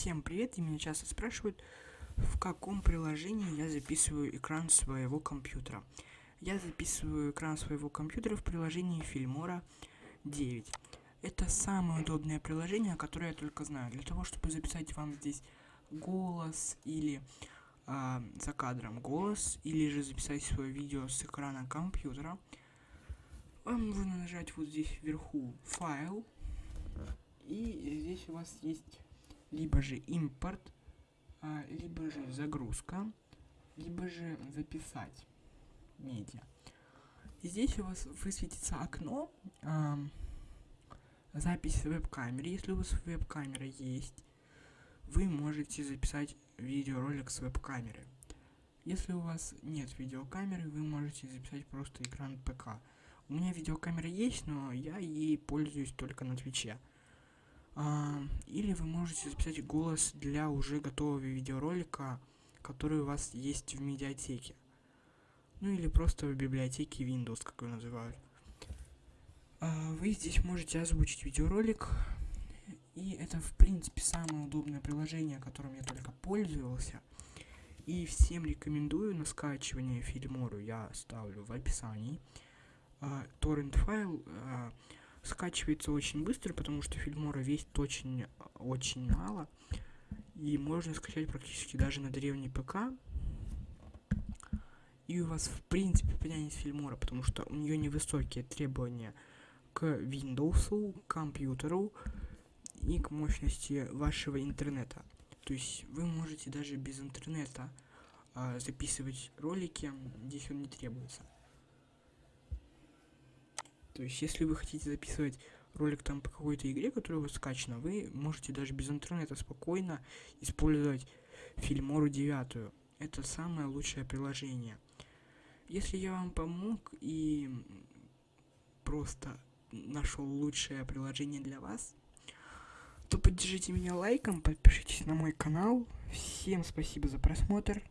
Всем привет, и меня часто спрашивают, в каком приложении я записываю экран своего компьютера. Я записываю экран своего компьютера в приложении Filmora 9. Это самое удобное приложение, которое я только знаю. Для того, чтобы записать вам здесь голос или э, за кадром голос, или же записать свое видео с экрана компьютера, вам нужно нажать вот здесь вверху «Файл», и здесь у вас есть либо же импорт, а, либо же загрузка, либо же записать медиа. Здесь у вас высветится окно а, запись веб-камеры. Если у вас веб-камера есть, вы можете записать видеоролик с веб-камеры. Если у вас нет видеокамеры, вы можете записать просто экран ПК. У меня видеокамера есть, но я ей пользуюсь только на Твиче. Или вы можете записать голос для уже готового видеоролика, который у вас есть в медиатеке. Ну или просто в библиотеке Windows, как его называют. А, вы здесь можете озвучить видеоролик. И это, в принципе, самое удобное приложение, которым я только пользовался. И всем рекомендую на скачивание Фильмору я оставлю в описании. А, торрент файл а, скачивается очень быстро, потому что фильмора весит очень, очень мало. И можно скачать практически даже на древний ПК. И у вас в принципе потянет фильмора, потому что у нее невысокие требования к Windows, к компьютеру и к мощности вашего интернета. То есть вы можете даже без интернета а, записывать ролики, здесь он не требуется. То есть, если вы хотите записывать ролик там по какой-то игре, которая у вас скачана, вы можете даже без интернета спокойно использовать Фильмору 9. Это самое лучшее приложение. Если я вам помог и просто нашел лучшее приложение для вас, то поддержите меня лайком, подпишитесь на мой канал. Всем спасибо за просмотр.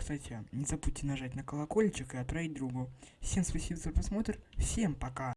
Кстати, не забудьте нажать на колокольчик и отправить другу. Всем спасибо за просмотр, всем пока!